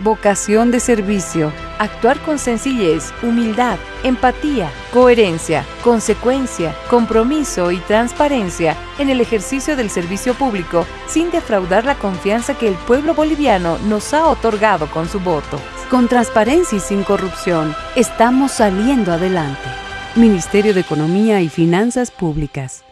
vocación de servicio, actuar con sencillez, humildad, empatía, coherencia, consecuencia, compromiso y transparencia en el ejercicio del servicio público sin defraudar la confianza que el pueblo boliviano nos ha otorgado con su voto. Con transparencia y sin corrupción, estamos saliendo adelante. Ministerio de Economía y Finanzas Públicas.